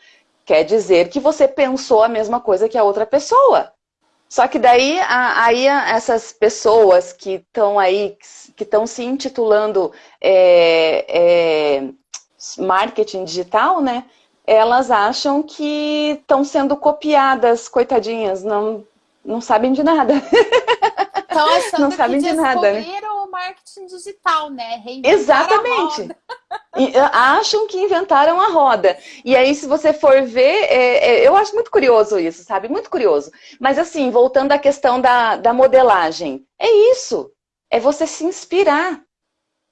quer dizer que você pensou a mesma coisa que a outra pessoa. Só que daí, aí essas pessoas que estão aí, que estão se intitulando é, é, marketing digital, né? elas acham que estão sendo copiadas, coitadinhas, não, não sabem de nada. Estão achando não sabem de nada, né? o marketing digital, né? Exatamente. Ah, acham que inventaram a roda. E aí, se você for ver, é, é, eu acho muito curioso isso, sabe? Muito curioso. Mas assim, voltando à questão da, da modelagem, é isso. É você se inspirar.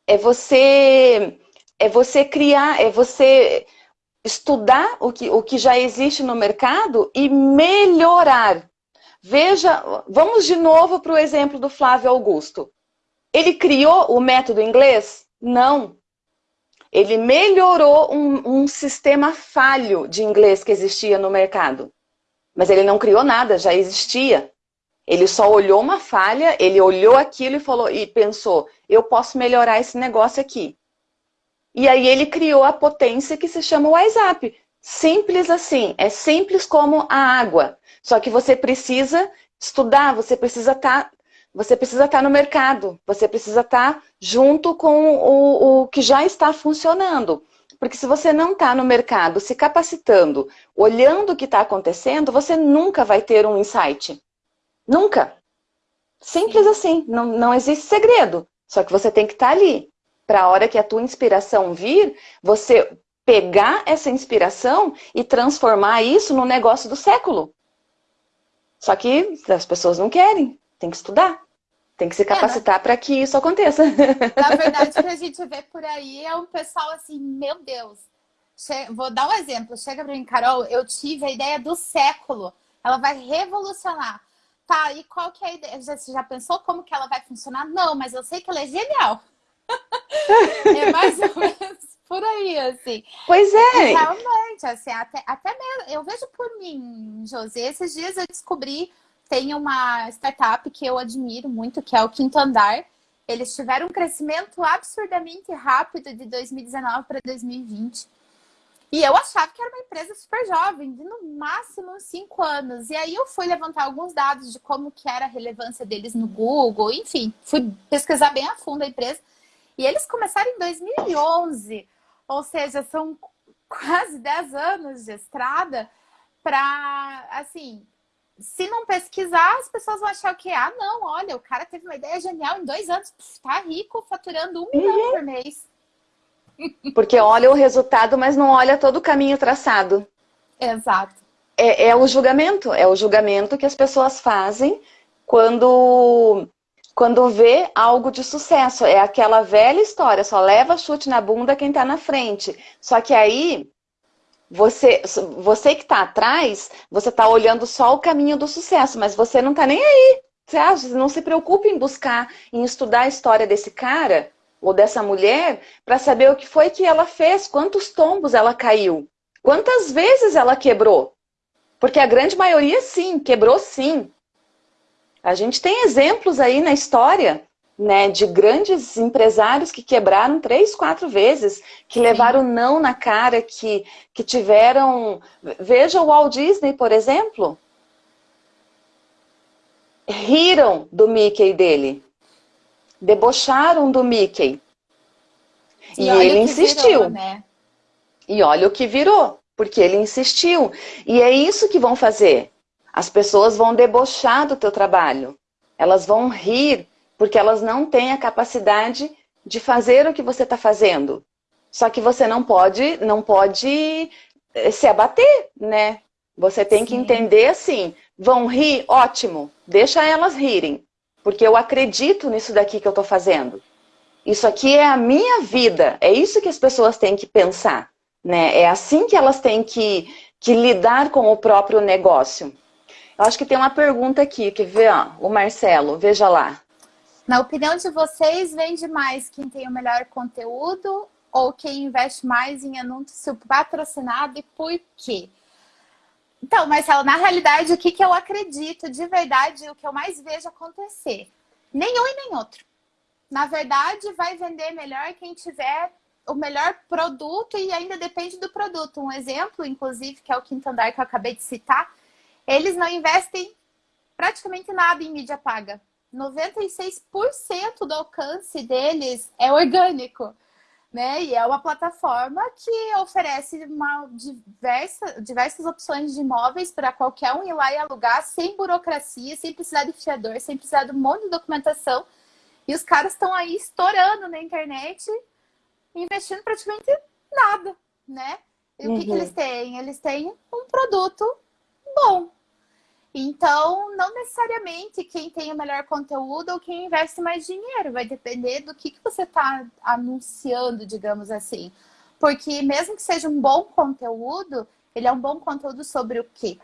É você, é você criar, é você estudar o que, o que já existe no mercado e melhorar. Veja, vamos de novo para o exemplo do Flávio Augusto. Ele criou o método inglês? Não. Ele melhorou um, um sistema falho de inglês que existia no mercado. Mas ele não criou nada, já existia. Ele só olhou uma falha, ele olhou aquilo e falou e pensou, eu posso melhorar esse negócio aqui. E aí ele criou a potência que se chama WhatsApp. Simples assim, é simples como a água. Só que você precisa estudar, você precisa estar tá, você precisa estar tá no mercado, você precisa estar tá junto com o, o que já está funcionando. Porque se você não está no mercado se capacitando, olhando o que está acontecendo, você nunca vai ter um insight. Nunca. Simples Sim. assim, não, não existe segredo. Só que você tem que estar tá ali para a hora que a tua inspiração vir, você pegar essa inspiração e transformar isso no negócio do século. Só que as pessoas não querem, tem que estudar. Tem que se capacitar é, para que isso aconteça. Na verdade, o que a gente vê por aí é um pessoal assim, meu Deus. Vou dar um exemplo. Chega para mim, Carol, eu tive a ideia do século. Ela vai revolucionar. Tá, e qual que é a ideia? Você já pensou como que ela vai funcionar? Não, mas eu sei que ela é genial. é mais ou menos por aí, assim. Pois é. E realmente, assim, até, até mesmo, eu vejo por mim, José, esses dias eu descobri, tem uma startup que eu admiro muito, que é o Quinto Andar. Eles tiveram um crescimento absurdamente rápido de 2019 para 2020. E eu achava que era uma empresa super jovem, de no máximo cinco anos. E aí eu fui levantar alguns dados de como que era a relevância deles no Google, enfim, fui pesquisar bem a fundo a empresa. E eles começaram em 2011, ou seja, são quase 10 anos de estrada para, assim, se não pesquisar, as pessoas vão achar o quê? Ah, não, olha, o cara teve uma ideia genial em dois anos, tá rico, faturando um milhão uhum. por mês. Porque olha o resultado, mas não olha todo o caminho traçado. Exato. É, é o julgamento, é o julgamento que as pessoas fazem quando quando vê algo de sucesso. É aquela velha história, só leva chute na bunda quem está na frente. Só que aí, você, você que está atrás, você está olhando só o caminho do sucesso, mas você não está nem aí. Você acha, não se preocupe em buscar, em estudar a história desse cara ou dessa mulher para saber o que foi que ela fez, quantos tombos ela caiu, quantas vezes ela quebrou. Porque a grande maioria, sim, quebrou sim. A gente tem exemplos aí na história né, de grandes empresários que quebraram três, quatro vezes, que levaram não na cara, que, que tiveram... Veja o Walt Disney, por exemplo. Riram do Mickey dele. Debocharam do Mickey. E, e ele insistiu. Virou, né? E olha o que virou, porque ele insistiu. E é isso que vão fazer. As pessoas vão debochar do teu trabalho. Elas vão rir, porque elas não têm a capacidade de fazer o que você está fazendo. Só que você não pode, não pode eh, se abater, né? Você tem Sim. que entender assim, vão rir, ótimo, deixa elas rirem, porque eu acredito nisso daqui que eu estou fazendo. Isso aqui é a minha vida, é isso que as pessoas têm que pensar, né? É assim que elas têm que, que lidar com o próprio negócio. Eu acho que tem uma pergunta aqui, que vê, ó, o Marcelo, veja lá. Na opinião de vocês, vende mais quem tem o melhor conteúdo ou quem investe mais em anúncio patrocinado e por quê? Então, Marcelo, na realidade, o que, que eu acredito de verdade, o que eu mais vejo acontecer? Nenhum e nem outro. Na verdade, vai vender melhor quem tiver o melhor produto e ainda depende do produto. Um exemplo, inclusive, que é o Quinto Andar que eu acabei de citar, eles não investem praticamente nada em mídia paga. 96% do alcance deles é orgânico. né? E é uma plataforma que oferece uma diversa, diversas opções de imóveis para qualquer um ir lá e alugar sem burocracia, sem precisar de fiador, sem precisar de um monte de documentação. E os caras estão aí estourando na internet, investindo praticamente nada, né? E uhum. o que, que uhum. eles têm? Eles têm um produto bom, então, não necessariamente quem tem o melhor conteúdo ou quem investe mais dinheiro, vai depender do que, que você está anunciando, digamos assim. Porque mesmo que seja um bom conteúdo, ele é um bom conteúdo sobre o quê?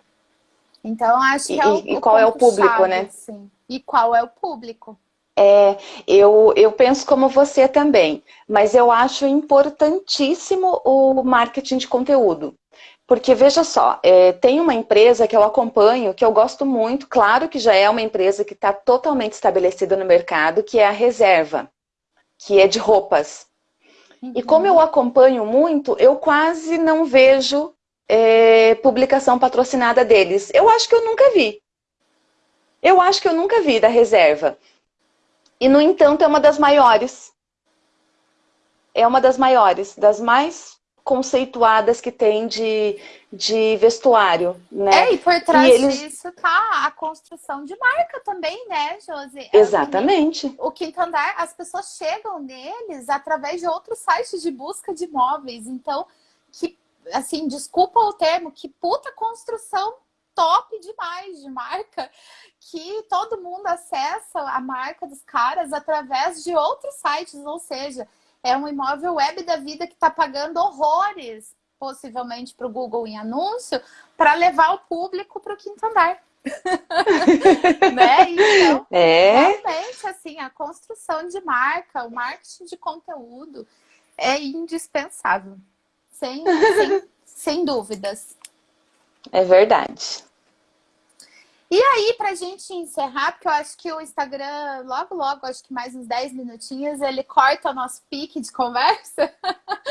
Então, acho que e, é o, e qual é o público, chave, né? Sim. E qual é o público? É, eu, eu penso como você também, mas eu acho importantíssimo o marketing de conteúdo. Porque, veja só, é, tem uma empresa que eu acompanho, que eu gosto muito, claro que já é uma empresa que está totalmente estabelecida no mercado, que é a Reserva, que é de roupas. Uhum. E como eu acompanho muito, eu quase não vejo é, publicação patrocinada deles. Eu acho que eu nunca vi. Eu acho que eu nunca vi da Reserva. E, no entanto, é uma das maiores. É uma das maiores, das mais conceituadas que tem de, de vestuário, né? É, e por trás e eles... disso tá a construção de marca também, né, Josi? É Exatamente. O quinto andar, as pessoas chegam neles através de outros sites de busca de imóveis. Então, que, assim, desculpa o termo, que puta construção top demais de marca, que todo mundo acessa a marca dos caras através de outros sites, ou seja, é um imóvel web da vida que está pagando horrores, possivelmente para o Google em anúncio, para levar o público para o quinto andar. né? Então, é. realmente, assim, a construção de marca, o marketing de conteúdo é indispensável. Sem, sem, sem dúvidas. É verdade. E aí, pra gente encerrar, porque eu acho que o Instagram, logo, logo, acho que mais uns 10 minutinhos, ele corta o nosso pique de conversa.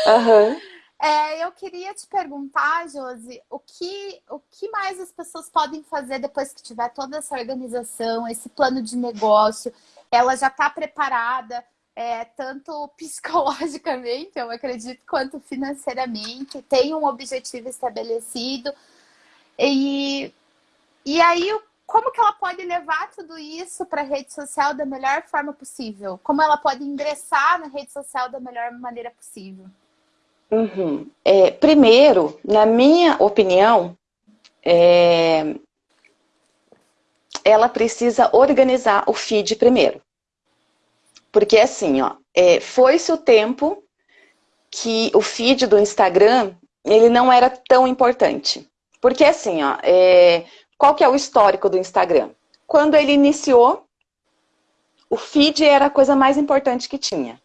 Uhum. É, eu queria te perguntar, Josi, o que, o que mais as pessoas podem fazer depois que tiver toda essa organização, esse plano de negócio? Ela já está preparada, é, tanto psicologicamente, eu acredito, quanto financeiramente, tem um objetivo estabelecido. E e aí, como que ela pode levar tudo isso para a rede social da melhor forma possível? Como ela pode ingressar na rede social da melhor maneira possível? Uhum. É, primeiro, na minha opinião, é... ela precisa organizar o feed primeiro. Porque assim, ó, é, foi-se o tempo que o feed do Instagram ele não era tão importante. Porque assim, ó, é, qual que é o histórico do Instagram? Quando ele iniciou, o feed era a coisa mais importante que tinha.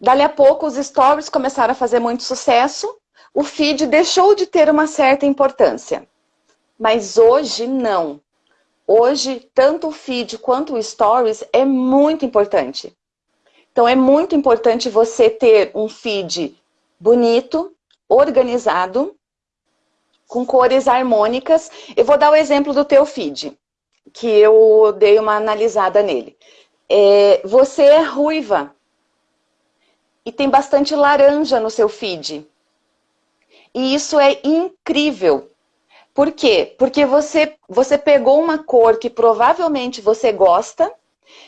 Dali a pouco, os stories começaram a fazer muito sucesso, o feed deixou de ter uma certa importância. Mas hoje, não. Hoje, tanto o feed quanto o stories é muito importante. Então, é muito importante você ter um feed bonito, organizado, com cores harmônicas. Eu vou dar o exemplo do teu feed, que eu dei uma analisada nele. É, você é ruiva e tem bastante laranja no seu feed. E isso é incrível. Por quê? Porque você, você pegou uma cor que provavelmente você gosta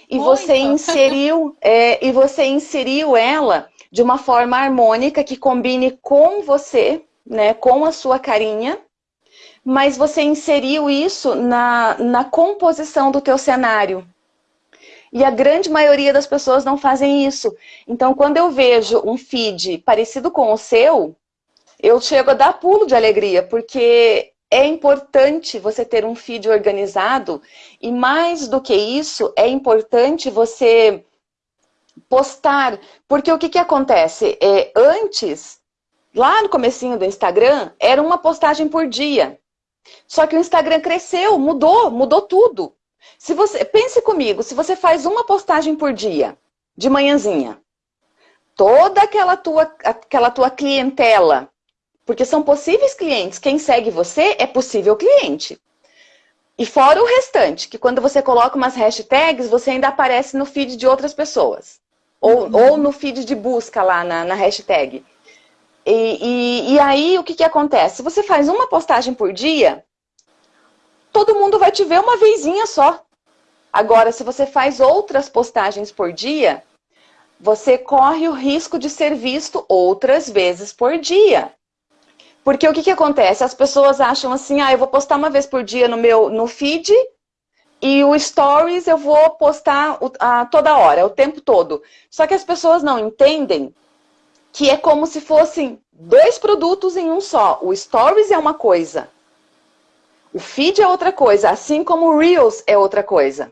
e Muito. você inseriu é, e você inseriu ela de uma forma harmônica que combine com você né, com a sua carinha, mas você inseriu isso na, na composição do teu cenário. E a grande maioria das pessoas não fazem isso. Então, quando eu vejo um feed parecido com o seu, eu chego a dar pulo de alegria, porque é importante você ter um feed organizado e mais do que isso, é importante você postar, porque o que, que acontece? É, antes, Lá no comecinho do Instagram, era uma postagem por dia. Só que o Instagram cresceu, mudou, mudou tudo. Se você Pense comigo, se você faz uma postagem por dia, de manhãzinha, toda aquela tua, aquela tua clientela, porque são possíveis clientes, quem segue você é possível cliente. E fora o restante, que quando você coloca umas hashtags, você ainda aparece no feed de outras pessoas. ou, uhum. ou no feed de busca lá na, na hashtag. E, e, e, aí, o que, que acontece? Se você faz uma postagem por dia, todo mundo vai te ver uma vezinha só. Agora, se você faz outras postagens por dia, você corre o risco de ser visto outras vezes por dia. Porque o que, que acontece? As pessoas acham assim, ah, eu vou postar uma vez por dia no meu no feed e o stories eu vou postar a, toda hora, o tempo todo. Só que as pessoas não entendem que é como se fossem dois produtos em um só. O stories é uma coisa, o feed é outra coisa, assim como o Reels é outra coisa.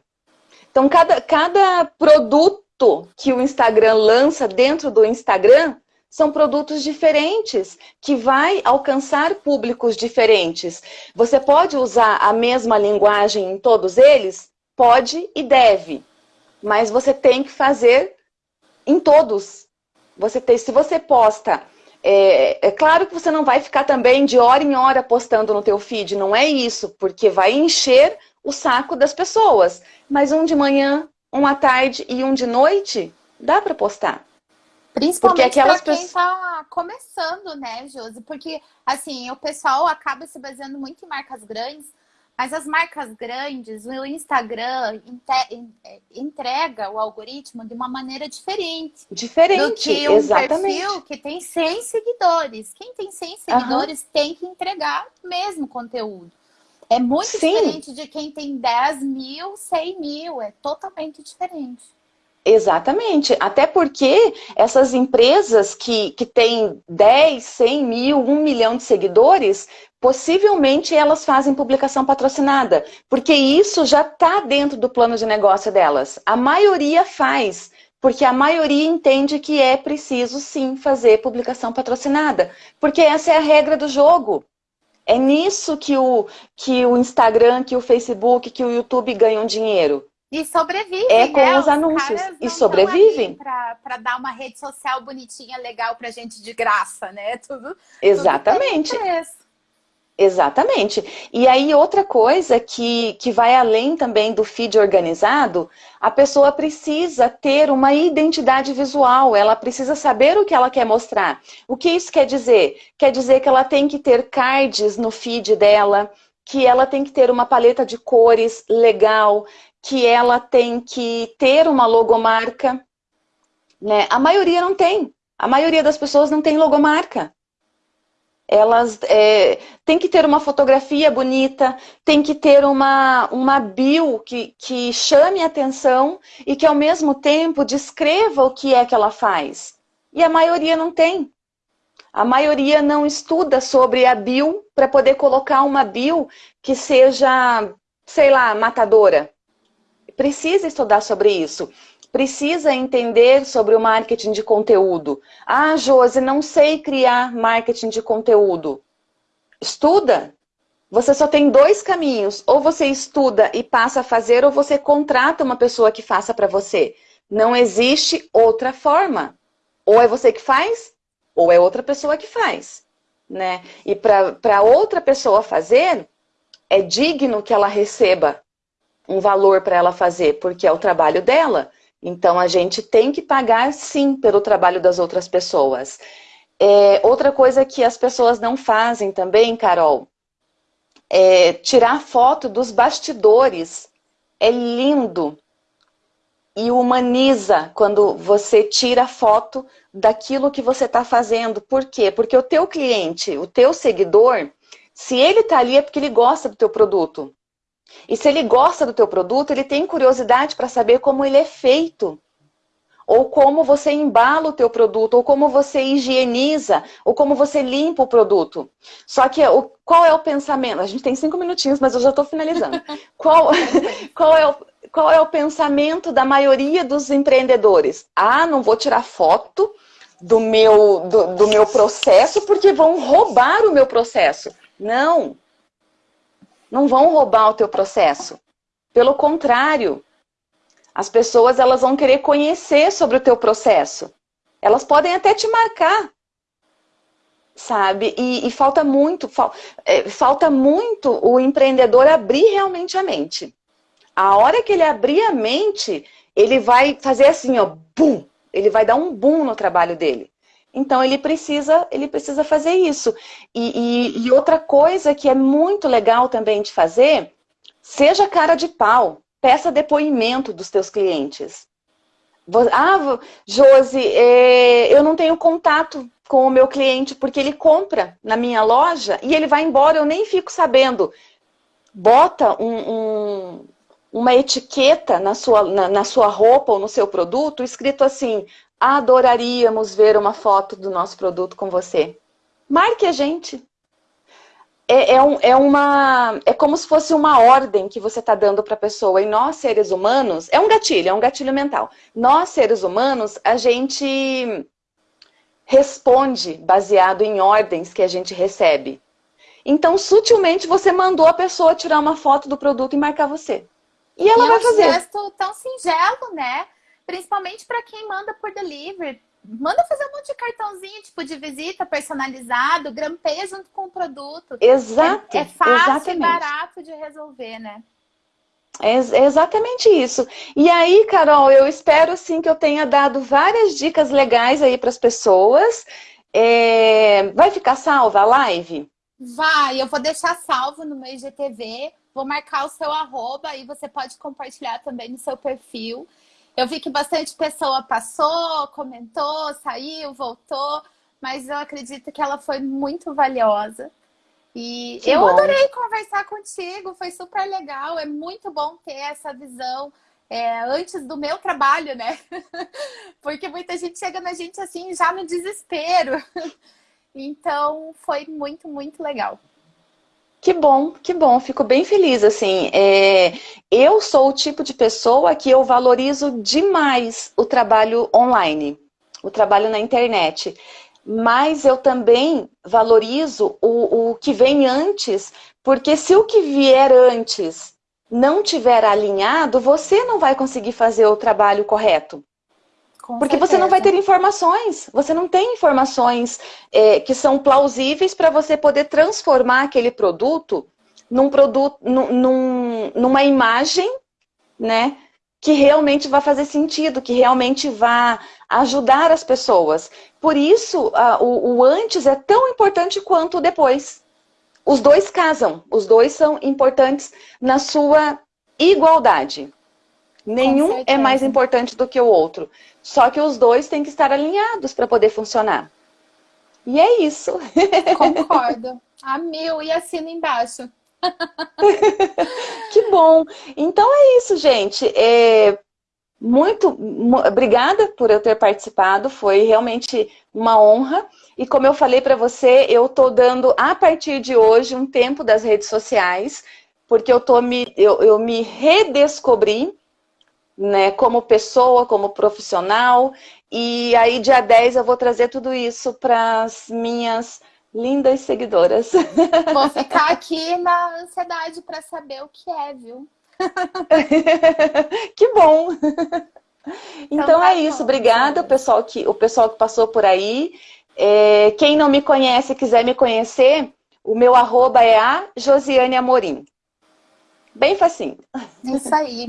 Então, cada, cada produto que o Instagram lança dentro do Instagram são produtos diferentes, que vai alcançar públicos diferentes. Você pode usar a mesma linguagem em todos eles? Pode e deve. Mas você tem que fazer em todos. Você tem, se você posta é, é, claro que você não vai ficar também de hora em hora postando no teu feed, não é isso, porque vai encher o saco das pessoas. Mas um de manhã, um à tarde e um de noite, dá para postar. Principalmente para quem está começando, né, Josi? Porque, assim, o pessoal acaba se baseando muito em marcas grandes, mas as marcas grandes, o Instagram entrega o algoritmo de uma maneira diferente. Diferente, do que um exatamente. perfil que tem 100 seguidores. Quem tem 100 seguidores uhum. tem que entregar mesmo conteúdo. É muito Sim. diferente de quem tem 10 mil, 100 mil. É totalmente diferente. Exatamente. Até porque essas empresas que, que têm 10, 100 mil, 1 milhão de seguidores possivelmente elas fazem publicação patrocinada, porque isso já está dentro do plano de negócio delas. A maioria faz, porque a maioria entende que é preciso sim fazer publicação patrocinada, porque essa é a regra do jogo. É nisso que o, que o Instagram, que o Facebook, que o YouTube ganham dinheiro. E sobrevivem, É com né? os anúncios. e sobrevivem. Para dar uma rede social bonitinha, legal pra gente de graça, né? Tudo. Exatamente. Tudo Exatamente. E aí, outra coisa que, que vai além também do feed organizado, a pessoa precisa ter uma identidade visual, ela precisa saber o que ela quer mostrar. O que isso quer dizer? Quer dizer que ela tem que ter cards no feed dela, que ela tem que ter uma paleta de cores legal, que ela tem que ter uma logomarca. Né? A maioria não tem. A maioria das pessoas não tem logomarca elas é, têm que ter uma fotografia bonita, tem que ter uma, uma bio que, que chame atenção e que ao mesmo tempo descreva o que é que ela faz. E a maioria não tem. A maioria não estuda sobre a bio para poder colocar uma bio que seja, sei lá, matadora. Precisa estudar sobre isso precisa entender sobre o marketing de conteúdo. Ah, Josi, não sei criar marketing de conteúdo. Estuda. Você só tem dois caminhos. Ou você estuda e passa a fazer, ou você contrata uma pessoa que faça para você. Não existe outra forma. Ou é você que faz, ou é outra pessoa que faz. Né? E para outra pessoa fazer, é digno que ela receba um valor para ela fazer, porque é o trabalho dela. Então, a gente tem que pagar, sim, pelo trabalho das outras pessoas. É, outra coisa que as pessoas não fazem também, Carol, é tirar foto dos bastidores. É lindo e humaniza quando você tira foto daquilo que você está fazendo. Por quê? Porque o teu cliente, o teu seguidor, se ele está ali é porque ele gosta do teu produto. E se ele gosta do teu produto, ele tem curiosidade para saber como ele é feito. Ou como você embala o teu produto, ou como você higieniza, ou como você limpa o produto. Só que o, qual é o pensamento? A gente tem cinco minutinhos, mas eu já estou finalizando. qual, qual, é o, qual é o pensamento da maioria dos empreendedores? Ah, não vou tirar foto do meu, do, do meu processo porque vão roubar o meu processo. Não, não vão roubar o teu processo. Pelo contrário, as pessoas elas vão querer conhecer sobre o teu processo. Elas podem até te marcar, sabe? E, e falta muito, fal, é, falta muito o empreendedor abrir realmente a mente. A hora que ele abrir a mente, ele vai fazer assim, ó, bum, ele vai dar um boom no trabalho dele. Então ele precisa, ele precisa fazer isso. E, e, e outra coisa que é muito legal também de fazer, seja cara de pau, peça depoimento dos teus clientes. Ah, Josi, é, eu não tenho contato com o meu cliente porque ele compra na minha loja e ele vai embora, eu nem fico sabendo. Bota um, um, uma etiqueta na sua, na, na sua roupa ou no seu produto escrito assim, adoraríamos ver uma foto do nosso produto com você. Marque a gente. É, é, um, é, uma, é como se fosse uma ordem que você está dando para a pessoa. E nós, seres humanos, é um gatilho, é um gatilho mental. Nós, seres humanos, a gente responde baseado em ordens que a gente recebe. Então, sutilmente, você mandou a pessoa tirar uma foto do produto e marcar você. E ela e vai fazer. É um gesto tão singelo, né? Principalmente para quem manda por delivery. Manda fazer um monte de cartãozinho, tipo, de visita personalizado, grampeia junto com o produto. Exato. É, é fácil exatamente. e barato de resolver, né? É exatamente isso. E aí, Carol, eu espero sim que eu tenha dado várias dicas legais aí para as pessoas. É... Vai ficar salva a live? Vai, eu vou deixar salvo no meu IGTV, vou marcar o seu arroba e você pode compartilhar também no seu perfil. Eu vi que bastante pessoa passou, comentou, saiu, voltou, mas eu acredito que ela foi muito valiosa. E que eu bom. adorei conversar contigo, foi super legal, é muito bom ter essa visão é, antes do meu trabalho, né? Porque muita gente chega na gente assim, já no desespero. Então, foi muito, muito legal. Que bom, que bom, fico bem feliz, assim, é, eu sou o tipo de pessoa que eu valorizo demais o trabalho online, o trabalho na internet mas eu também valorizo o, o que vem antes, porque se o que vier antes não tiver alinhado, você não vai conseguir fazer o trabalho correto. Com porque certeza. você não vai ter informações, você não tem informações é, que são plausíveis para você poder transformar aquele produto num produto, num, num, numa imagem, né? Que realmente vai fazer sentido, que realmente vai ajudar as pessoas. Por isso, a, o, o antes é tão importante quanto o depois. Os dois casam, os dois são importantes na sua igualdade. Nenhum é mais importante do que o outro. Só que os dois têm que estar alinhados para poder funcionar. E é isso. Concordo. A mil e assino embaixo. que bom. Então é isso, gente. É, muito obrigada por eu ter participado, foi realmente uma honra. E como eu falei para você, eu estou dando, a partir de hoje, um tempo das redes sociais, porque eu, tô me, eu, eu me redescobri né, como pessoa, como profissional, e aí dia 10 eu vou trazer tudo isso para as minhas lindas seguidoras. Vou ficar aqui na ansiedade para saber o que é, viu? que bom! Então, então tá é isso, bom, obrigada o pessoal, que, o pessoal que passou por aí. É, quem não me conhece quiser me conhecer, o meu arroba é a Josiane Amorim. Bem facinho. Isso aí.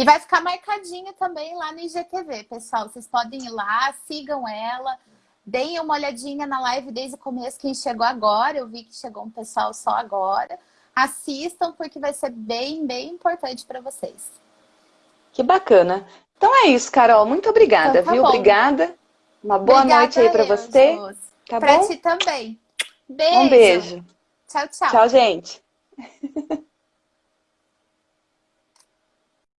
E vai ficar marcadinho também lá no IGTV, pessoal. Vocês podem ir lá, sigam ela, deem uma olhadinha na live desde o começo, quem chegou agora. Eu vi que chegou um pessoal só agora assistam, porque vai ser bem, bem importante para vocês. Que bacana. Então é isso, Carol. Muito obrigada, então, tá viu? Bom. Obrigada. Uma boa obrigada noite aí para você. Tá pra bom? ti também. Beijo. Um beijo. Tchau, tchau. Tchau, gente.